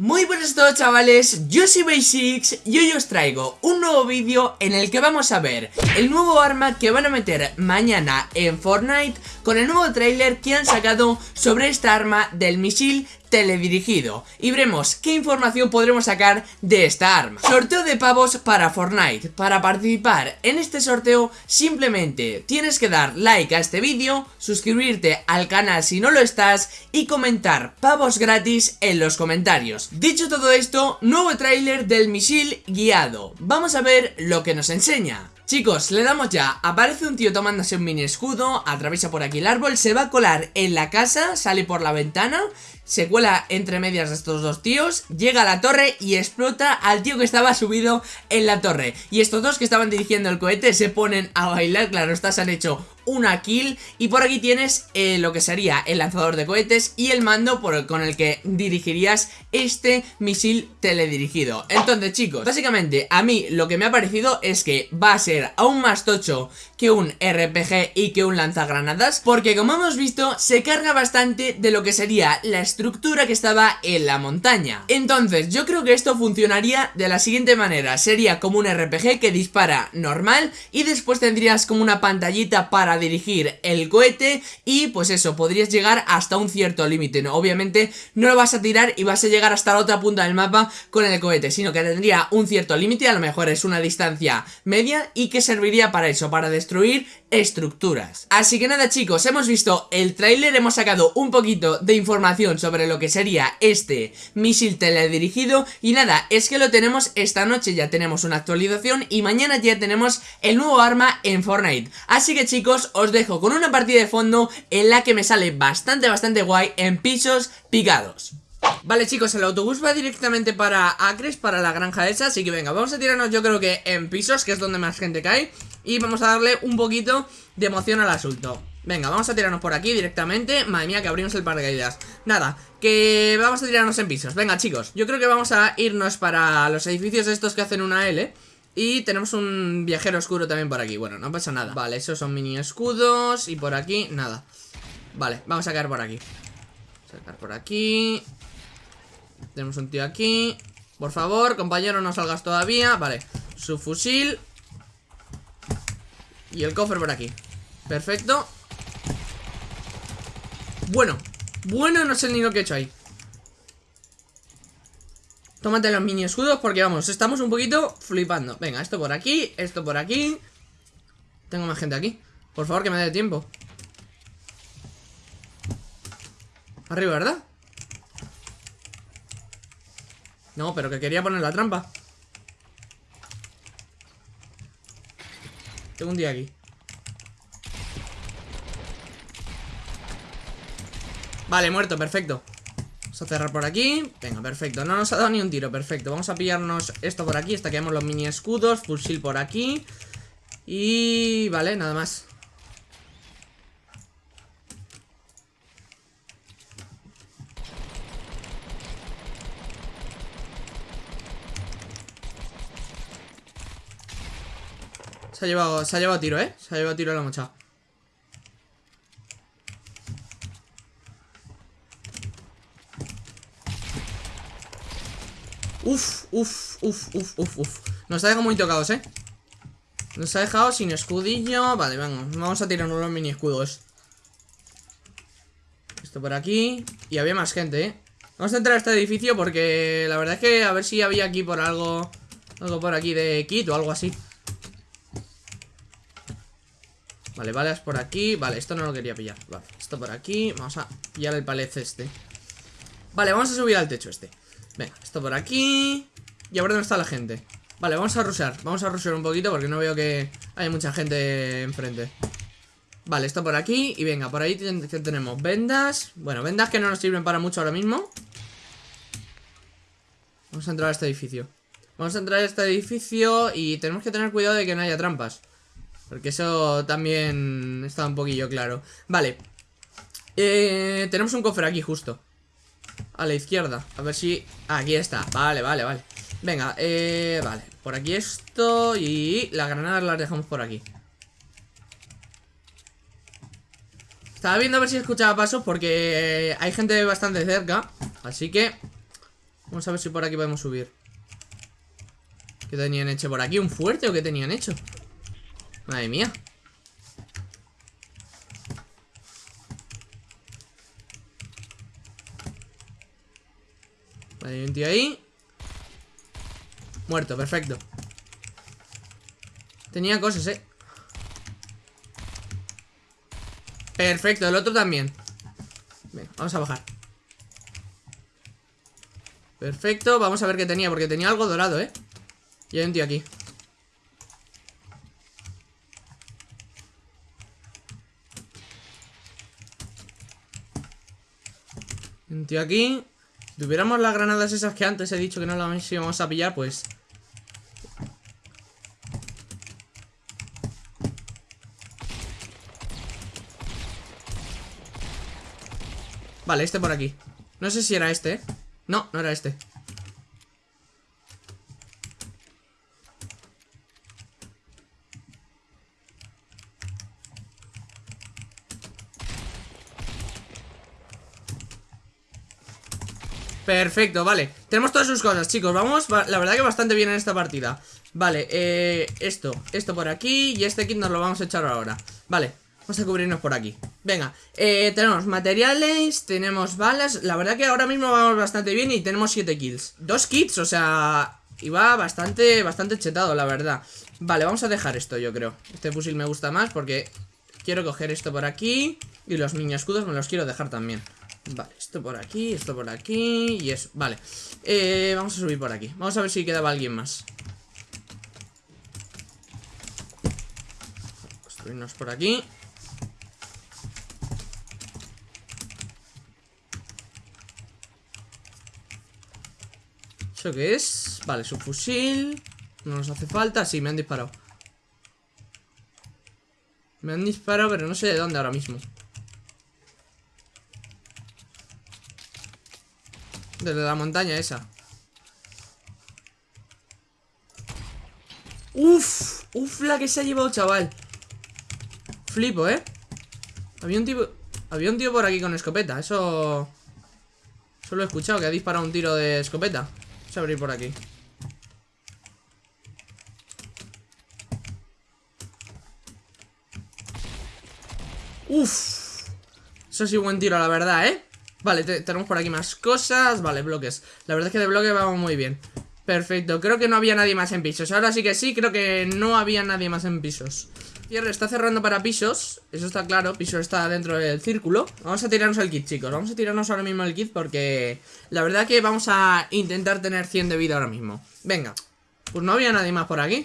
Muy buenas a todos chavales, yo soy Basics y hoy os traigo un nuevo vídeo en el que vamos a ver el nuevo arma que van a meter mañana en Fortnite con el nuevo trailer que han sacado sobre esta arma del misil teledirigido y veremos qué información podremos sacar de esta arma. Sorteo de pavos para Fortnite. Para participar en este sorteo simplemente tienes que dar like a este vídeo, suscribirte al canal si no lo estás y comentar pavos gratis en los comentarios. Dicho todo esto, nuevo tráiler del misil guiado. Vamos a ver lo que nos enseña. Chicos, le damos ya, aparece un tío tomándose un mini escudo, atraviesa por aquí el árbol, se va a colar en la casa, sale por la ventana se cuela entre medias de estos dos tíos, llega a la torre y explota al tío que estaba subido en la torre. Y estos dos que estaban dirigiendo el cohete se ponen a bailar, claro, estas han hecho una kill y por aquí tienes eh, lo que sería el lanzador de cohetes y el mando por con el que dirigirías este misil teledirigido. Entonces chicos, básicamente a mí lo que me ha parecido es que va a ser aún más tocho que un RPG y que un lanzagranadas porque como hemos visto se carga bastante de lo que sería la estructura que estaba en la montaña. Entonces yo creo que esto funcionaría de la siguiente manera, sería como un RPG que dispara normal y después tendrías como una pantallita para dirigir el cohete y pues eso, podrías llegar hasta un cierto límite, ¿no? Obviamente no lo vas a tirar y vas a llegar hasta la otra punta del mapa con el cohete, sino que tendría un cierto límite, a lo mejor es una distancia media y que serviría para eso, para destruir estructuras. Así que nada chicos, hemos visto el tráiler, hemos sacado un poquito de información sobre lo que sería este misil teledirigido y nada, es que lo tenemos esta noche, ya tenemos una actualización y mañana ya tenemos el nuevo arma en Fortnite. Así que chicos, os dejo con una partida de fondo en la que me sale bastante bastante guay en pisos picados. Vale chicos, el autobús va directamente para Acres, para la granja esa Así que venga, vamos a tirarnos yo creo que en pisos, que es donde más gente cae y vamos a darle un poquito de emoción al asunto. Venga, vamos a tirarnos por aquí directamente. Madre mía, que abrimos el paracaídas. Nada, que vamos a tirarnos en pisos. Venga, chicos, yo creo que vamos a irnos para los edificios estos que hacen una L Y tenemos un viajero oscuro también por aquí. Bueno, no pasa nada. Vale, esos son mini escudos Y por aquí, nada. Vale, vamos a caer por aquí. Caer por aquí. Tenemos un tío aquí. Por favor, compañero, no salgas todavía. Vale, su fusil y el cofre por aquí. Perfecto. Bueno. Bueno, no sé ni lo que he hecho ahí. Tómate los mini escudos porque vamos, estamos un poquito flipando. Venga, esto por aquí, esto por aquí. Tengo más gente aquí. Por favor, que me dé tiempo. Arriba, ¿verdad? No, pero que quería poner la trampa Tengo un día aquí. Vale, muerto, perfecto. Vamos a cerrar por aquí. Venga, perfecto, no nos ha dado ni un tiro, perfecto. Vamos a pillarnos esto por aquí, estaqueamos los mini escudos. Fusil por aquí. Y... vale, nada más Se ha llevado, se ha llevado tiro, ¿eh? Se ha llevado tiro la mocha. Uf, uf, uf, uf, uf, uf. Nos ha dejado muy tocados, ¿eh? Nos ha dejado sin escudillo. Vale, vamos. Vamos a tirar unos mini escudos. Esto por aquí. Y había más gente, ¿eh? Vamos a entrar a este edificio porque la verdad es que a ver si había aquí por algo... Algo por aquí de kit o algo así. Vale, balas por aquí. Vale, esto no lo quería pillar. Vale, esto por aquí. Vamos a pillar el palet este. Vale, vamos a subir al techo este. Venga, esto por aquí. Y a ver dónde está la gente Vale, vamos a rushear. Vamos a rushear un poquito porque no veo que hay mucha gente enfrente. Vale, esto por aquí. Y venga, por ahí tenemos vendas. Bueno, vendas que no nos sirven para mucho ahora mismo. Vamos a entrar a este edificio. Vamos a entrar a este edificio Y tenemos que tener cuidado de que no haya trampas porque eso también está un poquillo claro. Vale. Eh, Tenemos un cofre aquí justo. A la izquierda. A ver si... Aquí está. Vale, vale, vale. Venga, eh, vale. Por aquí esto Y las granadas las dejamos por aquí. Estaba viendo a ver si escuchaba pasos Porque hay gente bastante cerca. Así que Vamos a ver si por aquí podemos subir. ¿Qué tenían hecho por aquí? ¿Un fuerte o qué tenían hecho? Madre mía. Vale, hay un tío ahí. Muerto, perfecto. Tenía cosas, eh. Perfecto, el otro también. Venga, vamos a bajar. Perfecto, vamos a ver qué tenía Porque tenía algo dorado, ¿eh? Y hay un tío aquí Aquí Si tuviéramos las granadas esas que antes he dicho que no las íbamos a pillar, pues... Vale, este por aquí. No sé si era este, ¿eh? No, no era este Perfecto, vale. Tenemos todas sus cosas, chicos. Vamos, la verdad que bastante bien en esta partida. Vale, eh, esto, esto por aquí Y este kit nos lo vamos a echar ahora. Vale, Vamos a cubrirnos por aquí. Venga, eh, tenemos materiales Tenemos balas. La verdad que ahora mismo vamos bastante bien Y tenemos 7 kills. Dos kits, o sea... Iba bastante, bastante chetado, la verdad. Vale, vamos a dejar esto, yo creo. Este fusil me gusta más porque Quiero coger esto por aquí Y los mini escudos me los quiero dejar también Vale, esto por aquí, esto por aquí Y eso, vale. Eh, Vamos a subir por aquí. Vamos a ver si quedaba alguien más. Construirnos por aquí. ¿Eso qué es? Vale, su fusil. No nos hace falta, sí, me han disparado. Me han disparado, pero no sé de dónde ahora mismo Desde la montaña esa Uf, uf la que se ha llevado, chaval Flipo, ¿eh? Había un tío Había un tío por aquí con escopeta Eso... Eso lo he escuchado, que ha disparado un tiro de escopeta Vamos a abrir por aquí Uf Eso sí buen tiro, la verdad, ¿eh? Vale, tenemos por aquí más cosas. Vale, bloques. La verdad es que de bloque vamos muy bien. Perfecto, creo que no había nadie más en pisos. Ahora sí que sí, creo que no había nadie más en pisos. Cierre está cerrando para pisos. Eso está claro, pisos está dentro del círculo. Vamos a tirarnos el kit, chicos. Vamos a tirarnos ahora mismo el kit porque La verdad que vamos a intentar tener 100 de vida ahora mismo. Venga. Pues no había nadie más por aquí.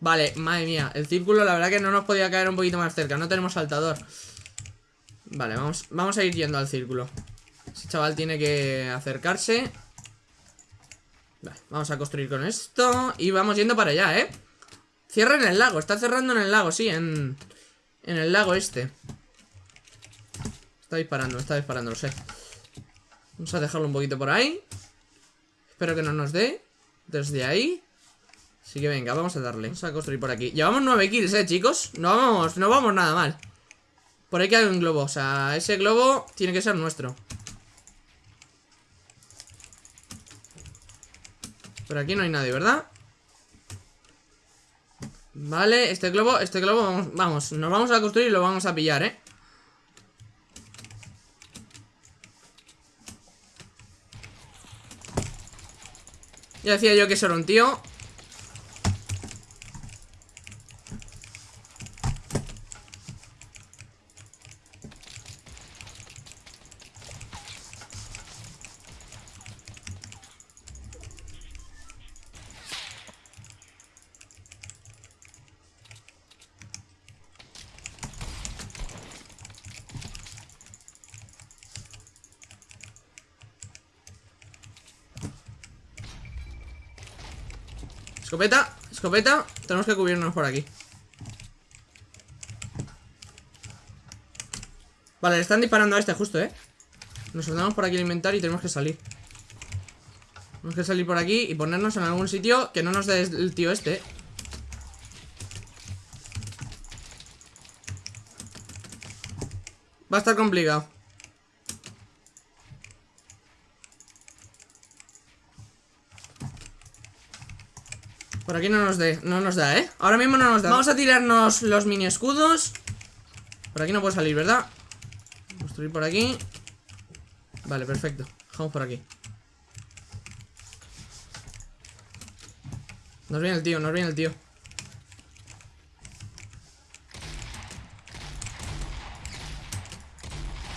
Vale, madre mía. El círculo la verdad que no nos podía caer un poquito más cerca. No tenemos saltador Vale, vamos, vamos a ir yendo al círculo. Ese chaval tiene que acercarse. Vale, vamos a construir con esto Y vamos yendo para allá, ¿eh? Cierra en el lago, está cerrando en el lago, sí, en, en el lago este. Está disparando, está disparando, lo sé. Vamos a dejarlo un poquito por ahí. Espero que no nos dé Desde ahí. Así que venga, vamos a darle. Vamos a construir por aquí. Llevamos 9 kills, eh, chicos No vamos, no vamos nada mal Por ahí hay un globo, o sea, ese globo Tiene que ser nuestro Por aquí no hay nadie, ¿verdad? Vale, este globo, este globo, vamos, vamos, nos vamos a construir y lo vamos a pillar, ¿eh? Ya decía yo que eso un tío Escopeta, escopeta Tenemos que cubrirnos por aquí Vale, le están disparando a este justo, ¿eh? Nos ordenamos por aquí el inventario y tenemos que salir Tenemos que salir por aquí y ponernos en algún sitio Que no nos dé el tío este. Va a estar complicado Por aquí no nos, de, no nos da, ¿eh? Ahora mismo no nos da. Vamos a tirarnos los mini escudos. Por aquí no puedo salir, ¿verdad? Construir por aquí. Vale, perfecto. Dejamos por aquí. Nos viene el tío, nos viene el tío.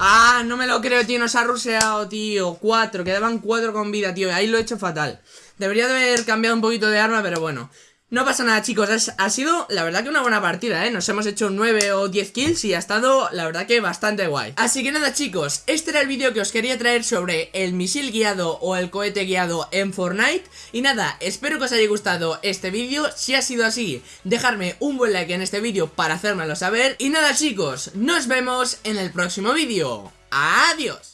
Ah, no me lo creo, tío, nos ha ruseado, tío. Cuatro, quedaban cuatro con vida, tío. Ahí lo he hecho fatal Debería de haber cambiado un poquito de arma, pero bueno. No pasa nada chicos, ha sido la verdad que una buena partida, ¿eh? Nos hemos hecho 9 o 10 kills y ha estado la verdad que bastante guay. Así que nada chicos, este era el vídeo que os quería traer sobre el misil guiado o el cohete guiado en Fortnite. Y nada, espero que os haya gustado este vídeo, si ha sido así, dejadme un buen like en este vídeo para hacérmelo saber. Y nada chicos, nos vemos en el próximo vídeo, adiós